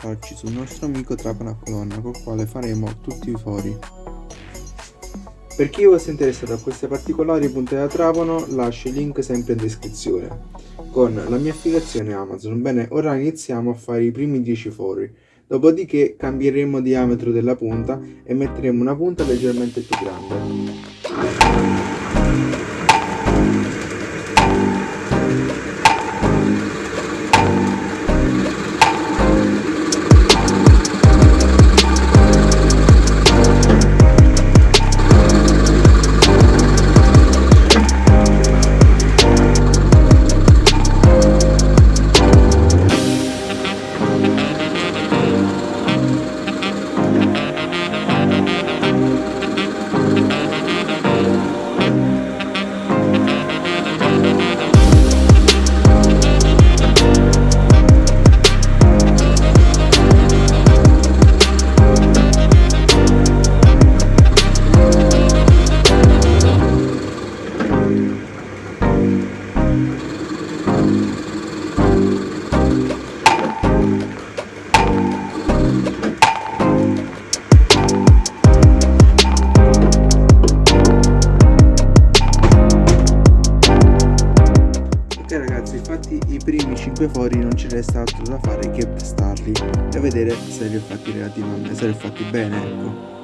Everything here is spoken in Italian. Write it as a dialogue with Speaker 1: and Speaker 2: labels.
Speaker 1: spostarci sul nostro amico trapano a colonna col quale faremo tutti i fori. Per chi fosse interessato a queste particolari punte da trapano lascio il link sempre in descrizione con la mia affiliazione Amazon. Bene, ora iniziamo a fare i primi 10 fori, dopodiché cambieremo diametro della punta e metteremo una punta leggermente più grande. 5 fori non ci resta altro da fare che testarli e vedere se li ho fatti relativamente, se li ho fatti bene, ecco.